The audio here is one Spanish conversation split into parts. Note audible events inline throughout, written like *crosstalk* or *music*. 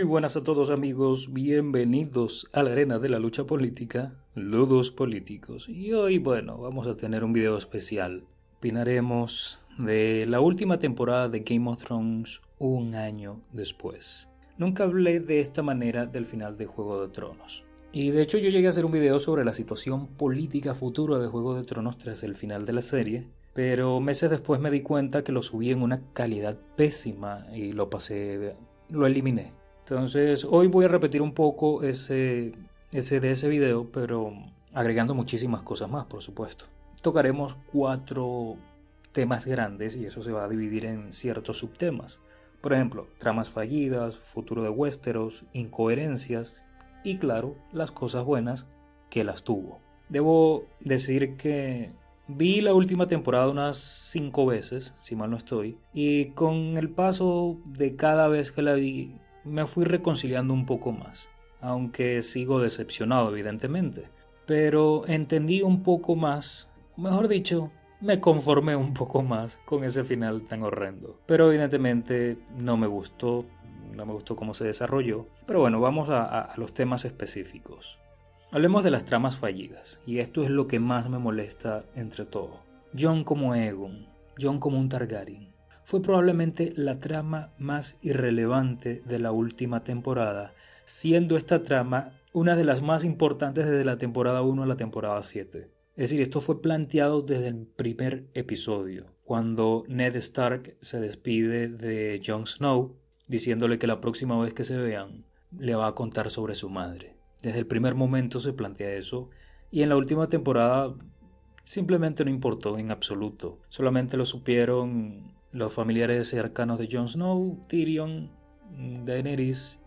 Muy buenas a todos amigos, bienvenidos a la arena de la lucha política, Ludos Políticos. Y hoy, bueno, vamos a tener un video especial. Opinaremos de la última temporada de Game of Thrones un año después. Nunca hablé de esta manera del final de Juego de Tronos. Y de hecho yo llegué a hacer un video sobre la situación política futura de Juego de Tronos tras el final de la serie, pero meses después me di cuenta que lo subí en una calidad pésima y lo pasé, lo eliminé. Entonces hoy voy a repetir un poco ese, ese de ese video, pero agregando muchísimas cosas más, por supuesto. Tocaremos cuatro temas grandes y eso se va a dividir en ciertos subtemas. Por ejemplo, tramas fallidas, futuro de Westeros, incoherencias y claro, las cosas buenas que las tuvo. Debo decir que vi la última temporada unas cinco veces, si mal no estoy, y con el paso de cada vez que la vi me fui reconciliando un poco más, aunque sigo decepcionado evidentemente, pero entendí un poco más, mejor dicho, me conformé un poco más con ese final tan horrendo. Pero evidentemente no me gustó, no me gustó cómo se desarrolló. Pero bueno, vamos a, los temas específicos. Hablemos de las tramas fallidas, y esto es lo que más me molesta entre todo. John como Egon, John como un Targaryen, fue probablemente la trama más irrelevante de la última temporada, siendo esta trama una de las más importantes desde la temporada 1 a la temporada 7. Es decir, esto fue planteado desde el primer episodio, cuando Ned Stark se despide de Jon Snow diciéndole que la próxima vez que se vean le va a contar sobre su madre. Desde el primer momento se plantea eso y en la última temporada simplemente no importó en absoluto. Solamente lo supieron los familiares cercanos de Jon Snow, Tyrion, Daenerys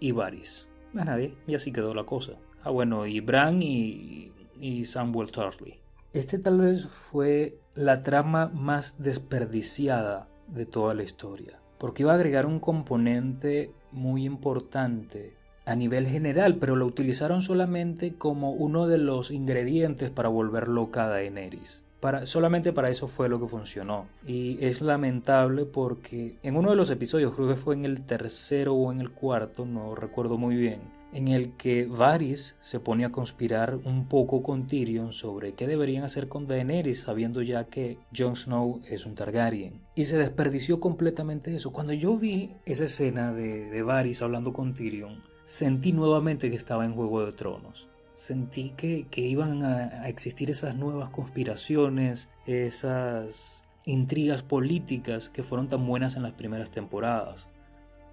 y Varys. Más nadie, y así quedó la cosa. Ah bueno, y Bran y, y Samuel Tarly. Este tal vez fue la trama más desperdiciada de toda la historia porque iba a agregar un componente muy importante a nivel general, pero lo utilizaron solamente como uno de los ingredientes para volver loca a Daenerys. Solamente para eso fue lo que funcionó. Y es lamentable porque en uno de los episodios, creo que fue en el tercero o en el cuarto, no recuerdo muy bien, en el que Varys se pone a conspirar un poco con Tyrion sobre qué deberían hacer con Daenerys sabiendo ya que Jon Snow es un Targaryen. Y se desperdició completamente eso. Cuando yo vi esa escena de, de Varys hablando con Tyrion, sentí nuevamente que estaba en Juego de Tronos. Sentí que, que iban a, a existir esas nuevas conspiraciones, esas intrigas políticas que fueron tan buenas en las primeras temporadas.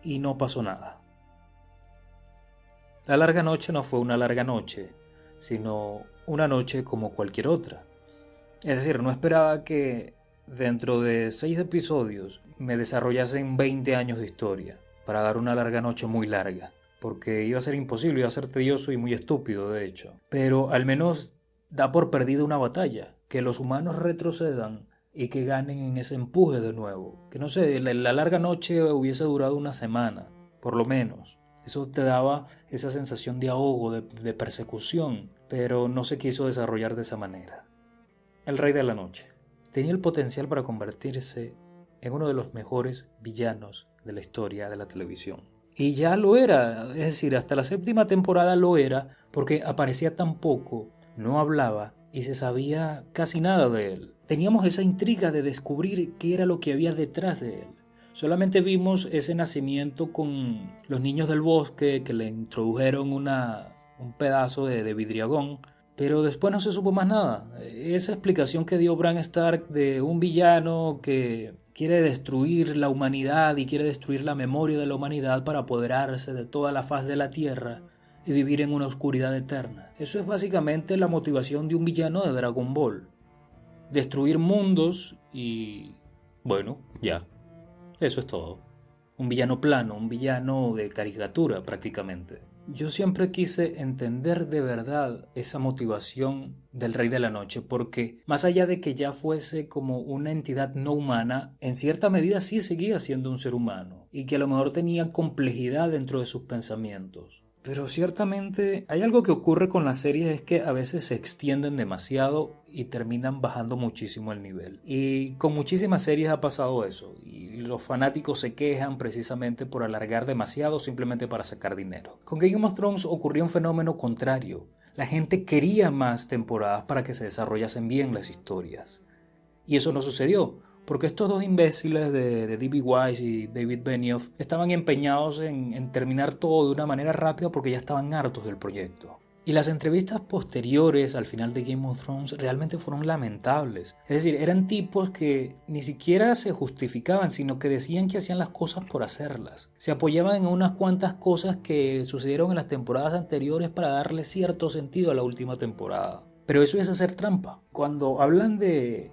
Y no pasó nada. La larga noche no fue una larga noche, sino una noche como cualquier otra. Es decir, no esperaba que dentro de seis episodios me desarrollasen 20 años de historia para dar una larga noche muy larga, porque iba a ser imposible, iba a ser tedioso y muy estúpido, de hecho. Pero al menos da por perdida una batalla, que los humanos retrocedan y que ganen en ese empuje de nuevo. Que no sé, la, la larga noche hubiese durado una semana, por lo menos. Eso te daba esa sensación de ahogo, de, persecución, pero no se quiso desarrollar de esa manera. El Rey de la Noche tenía el potencial para convertirse en uno de los mejores villanos de la historia de la televisión. Y ya lo era, es decir, hasta la séptima temporada lo era porque aparecía tan poco, no hablaba y se sabía casi nada de él. Teníamos esa intriga de descubrir qué era lo que había detrás de él. Solamente vimos ese nacimiento con los niños del bosque que le introdujeron una, un pedazo de, vidriagón, pero después no se supo más nada. Esa explicación que dio Bran Stark de un villano que quiere destruir la humanidad y quiere destruir la memoria de la humanidad para apoderarse de toda la faz de la tierra y vivir en una oscuridad eterna. Eso es básicamente la motivación de un villano de Dragon Ball. Destruir mundos y... bueno, ya. Eso es todo. Un villano plano, un villano de caricatura prácticamente. Yo siempre quise entender de verdad esa motivación del Rey de la Noche, porque más allá de que ya fuese como una entidad no humana, en cierta medida sí seguía siendo un ser humano, y que a lo mejor tenía complejidad dentro de sus pensamientos. Pero ciertamente hay algo que ocurre con las series es que a veces se extienden demasiado y terminan bajando muchísimo el nivel. Y con muchísimas series ha pasado eso. Y los fanáticos se quejan precisamente por alargar demasiado simplemente para sacar dinero. Con Game of Thrones ocurrió un fenómeno contrario. La gente quería más temporadas para que se desarrollasen bien las historias. Y eso no sucedió porque estos dos imbéciles de, D.B. Wise y David Benioff estaban empeñados en terminar todo de una manera rápida porque ya estaban hartos del proyecto. Y las entrevistas posteriores al final de Game of Thrones realmente fueron lamentables. Es decir, eran tipos que ni siquiera se justificaban, sino que decían que hacían las cosas por hacerlas. Se apoyaban en unas cuantas cosas que sucedieron en las temporadas anteriores para darle cierto sentido a la última temporada. Pero eso es hacer trampa. Cuando hablan de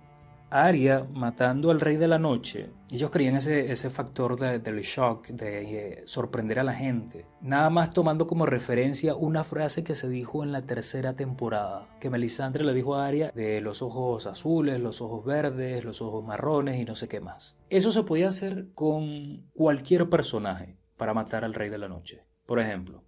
Arya matando al Rey de la Noche, ellos creían ese, ese factor del shock, de eh, sorprender a la gente. Nada más tomando como referencia una frase que se dijo en la tercera temporada, que Melisandre le dijo a Arya de los ojos azules, los ojos verdes, los ojos marrones y no sé qué más. Eso se podía hacer con cualquier personaje para matar al Rey de la Noche. Por ejemplo,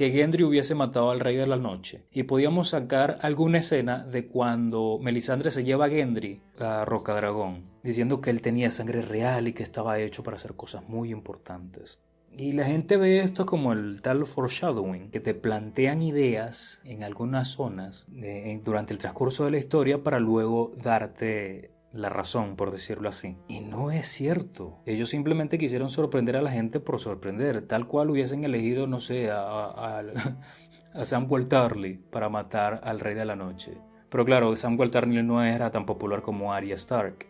que Gendry hubiese matado al Rey de la Noche. Y podíamos sacar alguna escena de cuando Melisandre se lleva a Gendry a Roca Dragón, diciendo que él tenía sangre real y que estaba hecho para hacer cosas muy importantes. Y la gente ve esto como el tal foreshadowing, que te plantean ideas en algunas zonas eh, durante el transcurso de la historia para luego darte la razón, por decirlo así. Y no es cierto. Ellos simplemente quisieron sorprender a la gente por sorprender, tal cual hubiesen elegido, no sé, a, a, *laughs* Samuel Tarly para matar al Rey de la Noche. Pero claro, Samuel Tarly no era tan popular como Arya Stark.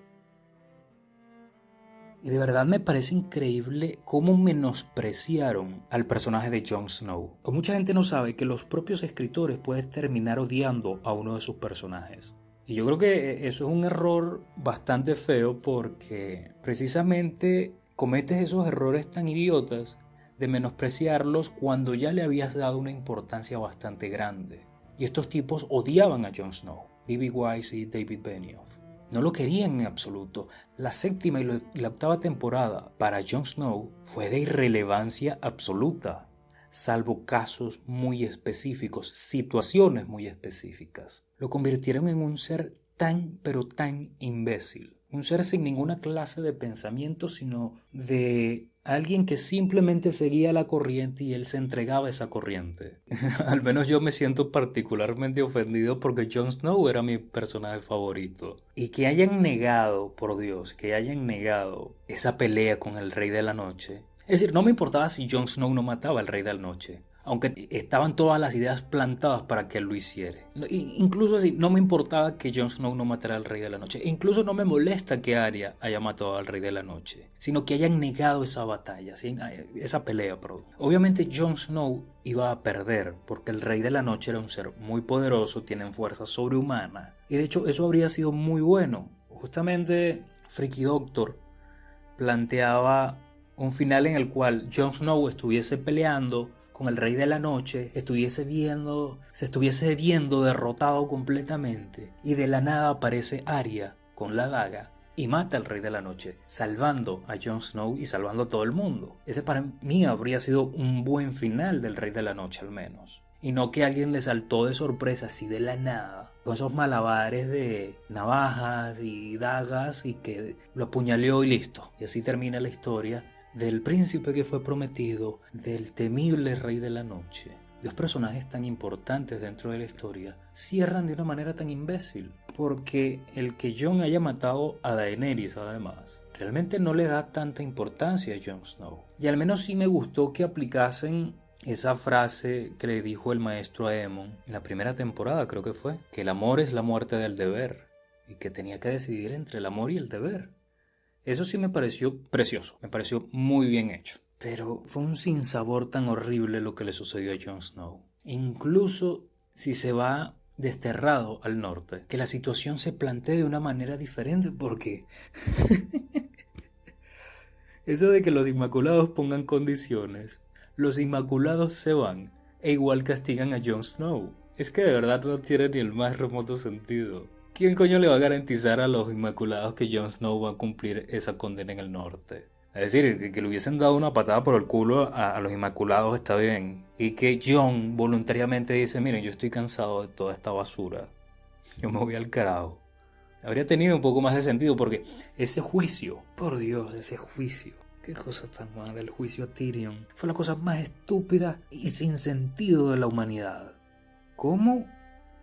Y de verdad me parece increíble cómo menospreciaron al personaje de Jon Snow. mucha gente no sabe que los propios escritores pueden terminar odiando a uno de sus personajes. Y yo creo que eso es un error bastante feo porque precisamente cometes esos errores tan idiotas de menospreciarlos cuando ya le habías dado una importancia bastante grande. Y estos tipos odiaban a Jon Snow, D.B. Wise y David Benioff. No lo querían en absoluto. La séptima y la octava temporada para Jon Snow fue de irrelevancia absoluta, salvo casos muy específicos, situaciones muy específicas. Lo convirtieron en un ser tan pero tan imbécil. Un ser sin ninguna clase de pensamiento, sino de alguien que simplemente seguía la corriente y él se entregaba a esa corriente. *laughs* Al menos yo me siento particularmente ofendido porque Jon Snow era mi personaje favorito. Y que hayan negado, por Dios, que hayan negado esa pelea con el Rey de la Noche es decir, no me importaba si Jon Snow no mataba al Rey de la Noche, aunque estaban todas las ideas plantadas para que él lo hiciera. Incluso así, no me importaba que Jon Snow no matara al Rey de la Noche. incluso no me molesta que Arya haya matado al Rey de la Noche, sino que hayan negado esa batalla, esa pelea, perdón. Obviamente Jon Snow iba a perder, porque el Rey de la Noche era un ser muy poderoso, tiene fuerza sobrehumana, y de hecho eso habría sido muy bueno. Justamente Freaky Doctor planteaba un final en el cual Jon Snow estuviese peleando con el Rey de la Noche, estuviese viendo, se estuviese viendo derrotado completamente, y de la nada aparece Arya con la daga y mata al Rey de la Noche, salvando a Jon Snow y salvando a todo el mundo. Ese para mí habría sido un buen final del Rey de la Noche al menos. Y no que alguien le saltó de sorpresa así de la nada, con esos malabares de navajas y dagas y que lo apuñaleó y listo. Y así termina la historia del príncipe que fue prometido, del temible rey de la noche. Dos personajes tan importantes dentro de la historia cierran de una manera tan imbécil, porque el que Jon haya matado a Daenerys además, realmente no le da tanta importancia a Jon Snow. Y al menos sí me gustó que aplicasen esa frase que le dijo el maestro a Aemon en la primera temporada creo que fue, que el amor es la muerte del deber y que tenía que decidir entre el amor y el deber. Eso sí me pareció precioso, me pareció muy bien hecho. Pero fue un sinsabor tan horrible lo que le sucedió a Jon Snow. Incluso si se va desterrado al norte, que la situación se plantee de una manera diferente porque... *laughs* Eso de que los Inmaculados pongan condiciones, los Inmaculados se van e igual castigan a Jon Snow. Es que de verdad no tiene ni el más remoto sentido. ¿Quién coño le va a garantizar a los Inmaculados que Jon Snow va a cumplir esa condena en el norte? Es decir, que le hubiesen dado una patada por el culo a, los Inmaculados está bien. Y que John voluntariamente dice, miren, yo estoy cansado de toda esta basura. Yo me voy al carajo. Habría tenido un poco más de sentido porque ese juicio, por Dios, ese juicio. Qué cosa tan mala, el juicio a Tyrion. Fue la cosa más estúpida y sin sentido de la humanidad. ¿Cómo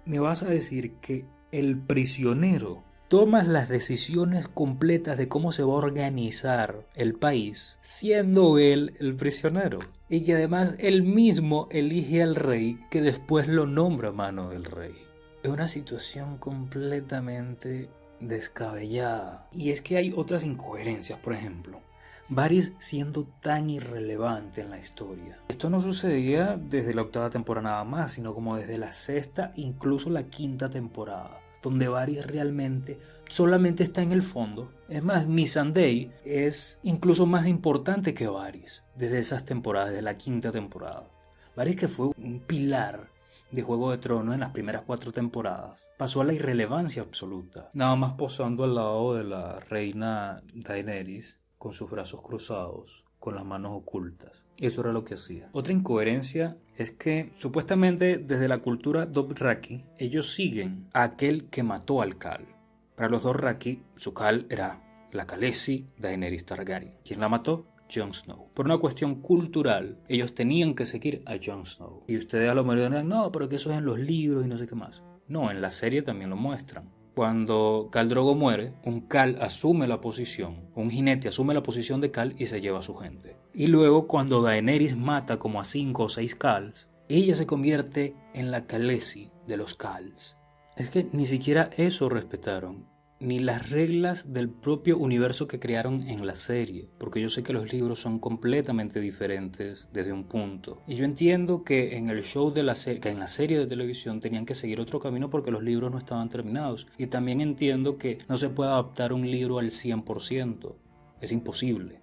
me vas a decir que el prisionero toma las decisiones completas de cómo se va a organizar el país, siendo él el prisionero. Y que además él mismo elige al rey que después lo nombra mano del rey. Es una situación completamente descabellada. Y es que hay otras incoherencias, por ejemplo. Varys siendo tan irrelevante en la historia. Esto no sucedía desde la octava temporada nada más, sino como desde la sexta, incluso la quinta temporada, donde Varys realmente solamente está en el fondo. Es más, Missandei es incluso más importante que Varys desde esas temporadas, desde la quinta temporada. Varys que fue un pilar de Juego de Tronos en las primeras cuatro temporadas, pasó a la irrelevancia absoluta, nada más posando al lado de la reina Daenerys con sus brazos cruzados, con las manos ocultas. Eso era lo que hacía. Otra incoherencia es que supuestamente desde la cultura Dothraki ellos siguen a aquel que mató al Khal. Para los Dothraki su Khal era la Khaleesi Daenerys Targaryen. ¿Quién la mató? Jon Snow. Por una cuestión cultural, ellos tenían que seguir a Jon Snow. Y ustedes a lo mejor dirán, no, pero que eso es en los libros y no sé qué más. No, en la serie también lo muestran. Cuando Khal Drogo muere, un Khal asume la posición, un jinete asume la posición de Khal y se lleva a su gente. Y luego cuando Daenerys mata como a 5 o 6 Khals, ella se convierte en la Khaleesi de los Khals. Es que ni siquiera eso respetaron ni las reglas del propio universo que crearon en la serie, porque yo sé que los libros son completamente diferentes desde un punto. Y yo entiendo que en el show de la serie, que en la serie de televisión tenían que seguir otro camino porque los libros no estaban terminados. Y también entiendo que no se puede adaptar un libro al 100%, es imposible.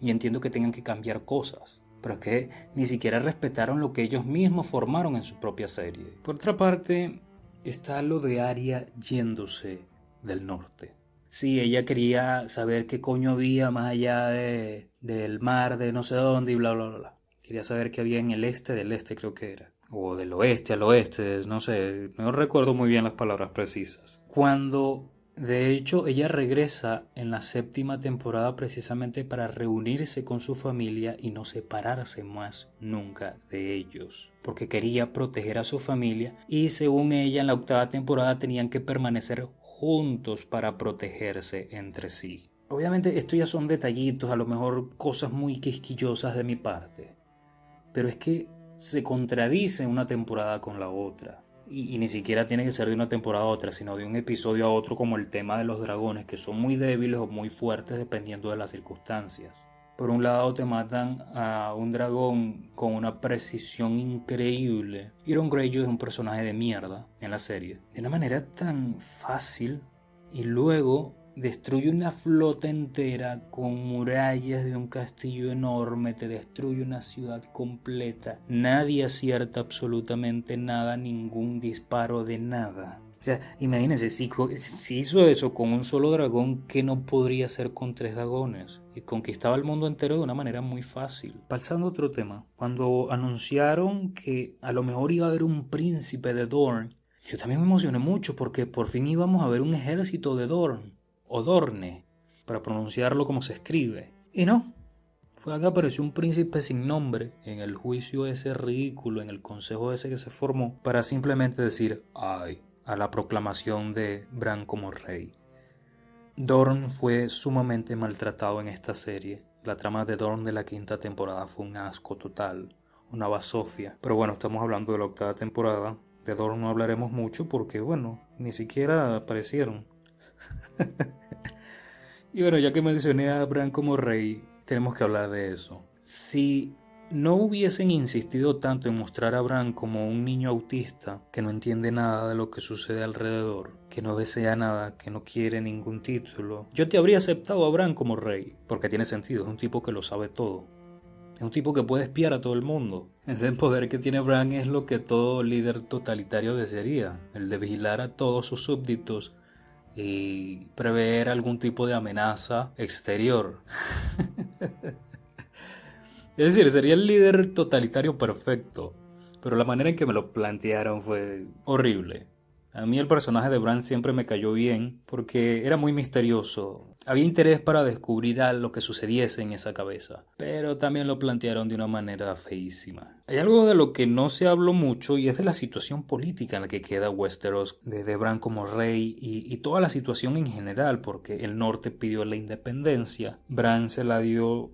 Y entiendo que tengan que cambiar cosas pero es que ni siquiera respetaron lo que ellos mismos formaron en su propia serie. Por otra parte, está lo de Arya yéndose del norte. Sí, ella quería saber qué coño había más allá de, del mar, de no sé dónde y bla, bla, bla. Quería saber qué había en el este, del este creo que era. O del oeste al oeste, no sé, no recuerdo muy bien las palabras precisas. Cuando de hecho, ella regresa en la séptima temporada precisamente para reunirse con su familia y no separarse más nunca de ellos, porque quería proteger a su familia y según ella en la octava temporada tenían que permanecer juntos para protegerse entre sí. Obviamente esto ya son detallitos, a lo mejor cosas muy quisquillosas de mi parte, pero es que se contradice una temporada con la otra. Y, ni siquiera tiene que ser de una temporada a otra, sino de un episodio a otro como el tema de los dragones, que son muy débiles o muy fuertes dependiendo de las circunstancias. Por un lado te matan a un dragón con una precisión increíble. Iron Greyjoy es un personaje de mierda en la serie. De una manera tan fácil. Y luego destruye una flota entera con murallas de un castillo enorme. Te destruye una ciudad completa. Nadie acierta absolutamente nada, ningún disparo de nada. O sea, imagínense, si, hizo eso con un solo dragón, ¿qué no podría hacer con tres dragones? Y conquistaba el mundo entero de una manera muy fácil. Pasando a otro tema, cuando anunciaron que a lo mejor iba a haber un príncipe de Dorn, yo también me emocioné mucho porque por fin íbamos a ver un ejército de Dorn, o Dorne, para pronunciarlo como se escribe. Y no, fue acá apareció un príncipe sin nombre en el juicio ese ridículo, en el consejo ese que se formó, para simplemente decir, ay, a la proclamación de Bran como rey. Dorn fue sumamente maltratado en esta serie. La trama de Dorn de la quinta temporada fue un asco total, una basofia. Pero bueno, estamos hablando de la octava temporada. De Dorn no hablaremos mucho porque, bueno, ni siquiera aparecieron. *laughs* y bueno, ya que mencioné a Bran como rey, tenemos que hablar de eso. Si no hubiesen insistido tanto en mostrar a Bran como un niño autista que no entiende nada de lo que sucede alrededor, que no desea nada, que no quiere ningún título, yo te habría aceptado a Bran como rey, porque tiene sentido, es un tipo que lo sabe todo. Es un tipo que puede espiar a todo el mundo. Ese poder que tiene Bran es lo que todo líder totalitario desearía, el de vigilar a todos sus súbditos y prever algún tipo de amenaza exterior. *laughs* es decir, sería el líder totalitario perfecto, pero la manera en que me lo plantearon fue horrible. A mí el personaje de Bran siempre me cayó bien porque era muy misterioso. Había interés para descubrir a lo que sucediese en esa cabeza, pero también lo plantearon de una manera feísima. Hay algo de lo que no se habló mucho y es de la situación política en la que queda Westeros, de Bran como rey y, y toda la situación en general, porque el norte pidió la independencia, Bran se la dio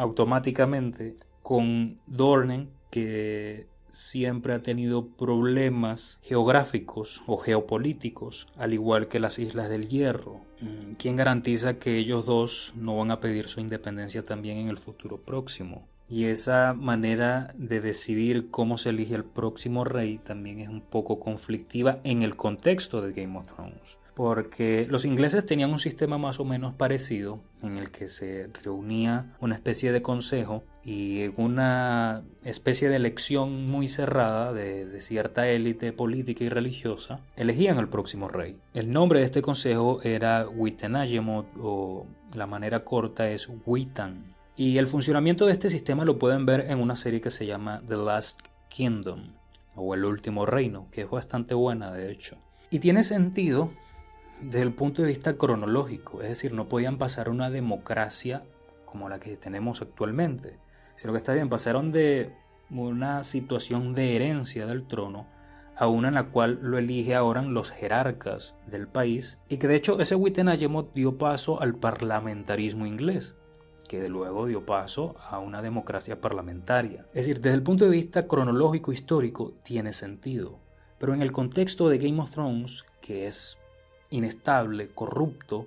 automáticamente con Dornen que siempre ha tenido problemas geográficos o geopolíticos, al igual que las Islas del Hierro. Mm, ¿Quién garantiza que ellos dos no van a pedir su independencia también en el futuro próximo? Y esa manera de decidir cómo se elige el próximo rey también es un poco conflictiva en el contexto de Game of Thrones porque los ingleses tenían un sistema más o menos parecido en el que se reunía una especie de consejo y una especie de elección muy cerrada de, cierta élite política y religiosa elegían al próximo rey. El nombre de este consejo era Witenagemot o la manera corta es Witan. Y el funcionamiento de este sistema lo pueden ver en una serie que se llama The Last Kingdom o El Último Reino, que es bastante buena de hecho. Y tiene sentido desde el punto de vista cronológico, es decir, no podían pasar una democracia como la que tenemos actualmente, sino que está bien, pasaron de una situación de herencia del trono a una en la cual lo elige ahora los jerarcas del país y que de hecho ese Wittenhagement dio paso al parlamentarismo inglés que de luego dio paso a una democracia parlamentaria. Es decir, desde el punto de vista cronológico histórico tiene sentido, pero en el contexto de Game of Thrones, que es inestable, corrupto,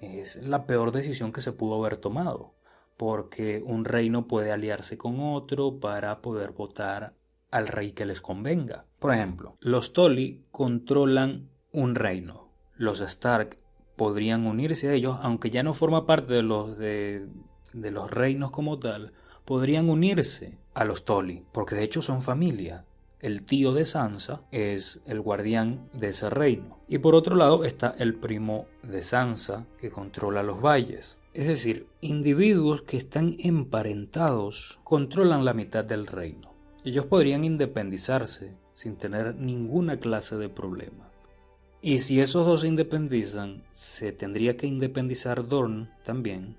es la peor decisión que se pudo haber tomado, porque un reino puede aliarse con otro para poder votar al rey que les convenga. Por ejemplo, los Tolly controlan un reino. Los Stark podrían unirse a ellos, aunque ya no forma parte de los, de, de los reinos como tal, podrían unirse a los Tolly, porque de hecho son familia el tío de Sansa es el guardián de ese reino. Y por otro lado está el primo de Sansa que controla los valles. Es decir, individuos que están emparentados controlan la mitad del reino. Ellos podrían independizarse sin tener ninguna clase de problema. Y si esos dos se independizan, se tendría que independizar Dorn también,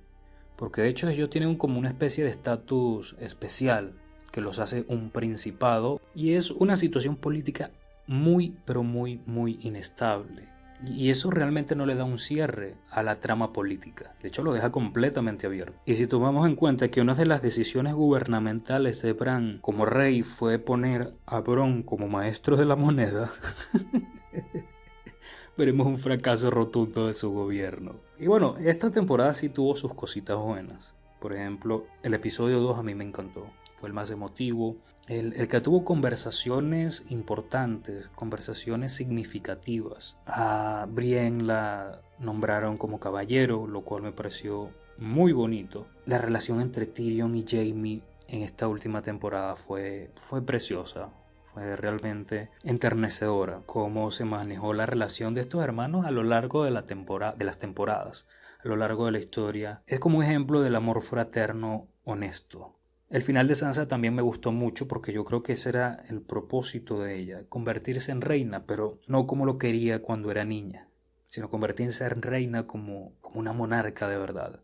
porque de hecho ellos tienen como una especie de estatus especial que los hace un principado y es una situación política muy pero muy muy inestable. Y eso realmente no le da un cierre a la trama política. De hecho, lo deja completamente abierto. Y si tomamos en cuenta que una de las decisiones gubernamentales de Bran como rey fue poner a Bron como maestro de la moneda, *laughs* veremos un fracaso rotundo de su gobierno. Y bueno, esta temporada sí tuvo sus cositas buenas. Por ejemplo, el episodio 2 a mí me encantó el más emotivo, el, que tuvo conversaciones importantes, conversaciones significativas. A Brienne la nombraron como caballero, lo cual me pareció muy bonito. La relación entre Tyrion y Jamie en esta última temporada fue, fue preciosa, fue realmente enternecedora cómo se manejó la relación de estos hermanos a lo largo de, la temporada, de las temporadas, a lo largo de la historia. Es como un ejemplo del amor fraterno honesto, el final de Sansa también me gustó mucho porque yo creo que ese era el propósito de ella, convertirse en reina, pero no como lo quería cuando era niña, sino convertirse en reina como, como una monarca de verdad,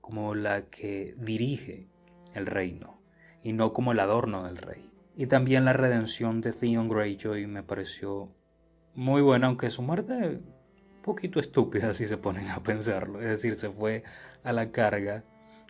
como la que dirige el reino y no como el adorno del rey. Y también la redención de Theon Greyjoy me pareció muy buena, aunque su muerte un poquito estúpida si se ponen a pensarlo, es decir, se fue a la carga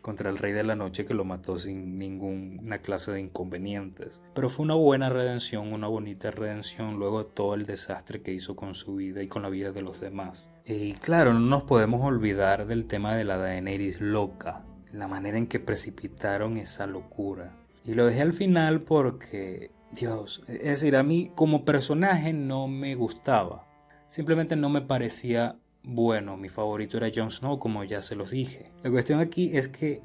contra el Rey de la Noche que lo mató sin ninguna clase de inconvenientes. Pero fue una buena redención, una bonita redención luego de todo el desastre que hizo con su vida y con la vida de los demás. Y claro, no nos podemos olvidar del tema de la Daenerys loca, la manera en que precipitaron esa locura. Y lo dejé al final porque, Dios, es decir, a mí como personaje no me gustaba. Simplemente no me parecía bueno, mi favorito era Jon Snow, como ya se los dije. La cuestión aquí es que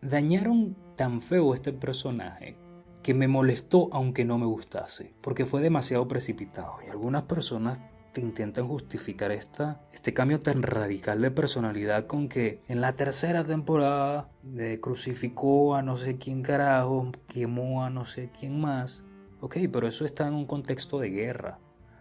dañaron tan feo este personaje que me molestó aunque no me gustase, porque fue demasiado precipitado y algunas personas te intentan justificar esta, este cambio tan radical de personalidad con que en la tercera temporada de crucificó a no sé quién carajo, quemó a no sé quién más. Ok, pero eso está en un contexto de guerra.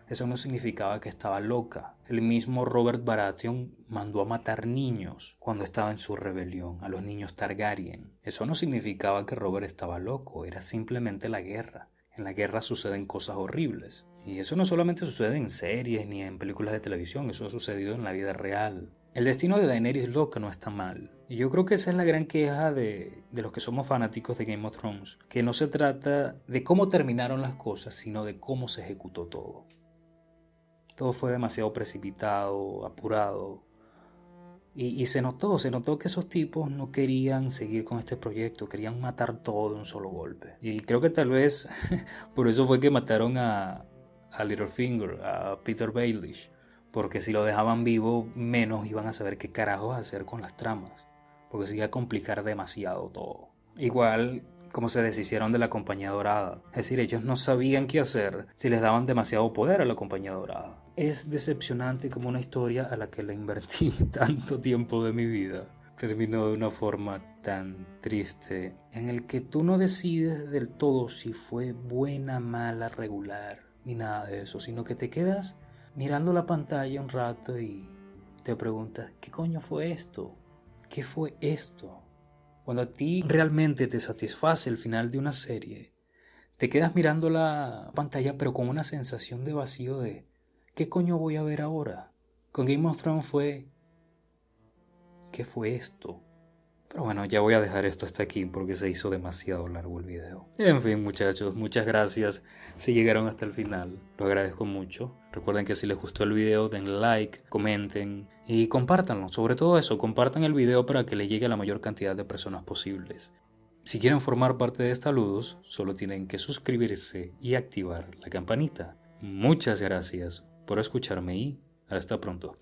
Eso no significaba que estaba loca. El mismo Robert Baratheon mandó a matar niños cuando estaba en su rebelión, a los niños Targaryen. Eso no significaba que Robert estaba loco, era simplemente la guerra. En la guerra suceden cosas horribles. Y eso no solamente sucede en series ni en películas de televisión, eso ha sucedido en la vida real. El destino de Daenerys loca no está mal. Y yo creo que esa es la gran queja de, de, los que somos fanáticos de Game of Thrones. Que no se trata de cómo terminaron las cosas, sino de cómo se ejecutó todo. Todo fue demasiado precipitado, apurado. Y, se notó, se notó que esos tipos no querían seguir con este proyecto, querían matar todo de un solo golpe. Y creo que tal vez *laughs* por eso fue que mataron a, a Littlefinger, a Peter Baelish, porque si lo dejaban vivo, menos iban a saber qué carajos hacer con las tramas, porque se iba a complicar demasiado todo. Igual como se deshicieron de la Compañía Dorada, es decir, ellos no sabían qué hacer si les daban demasiado poder a la Compañía Dorada. Es decepcionante como una historia a la que le invertí *laughs* tanto tiempo de mi vida terminó de una forma tan triste en el que tú no decides del todo si fue buena, mala, regular ni nada de eso, sino que te quedas mirando la pantalla un rato y te preguntas, ¿qué coño fue esto? ¿Qué fue esto? Cuando a ti realmente te satisface el final de una serie, te quedas mirando la pantalla pero con una sensación de vacío de, ¿qué coño voy a ver ahora? Con Game of Thrones fue, ¿qué fue esto? Pero bueno, ya voy a dejar esto hasta aquí porque se hizo demasiado largo el video. En fin, muchachos, muchas gracias si llegaron hasta el final. Lo agradezco mucho. Recuerden que si les gustó el video, den like, comenten y compártanlo. Sobre todo eso, compartan el video para que le llegue a la mayor cantidad de personas posibles. Si quieren formar parte de esta luz, solo tienen que suscribirse y activar la campanita. Muchas gracias por escucharme y hasta pronto.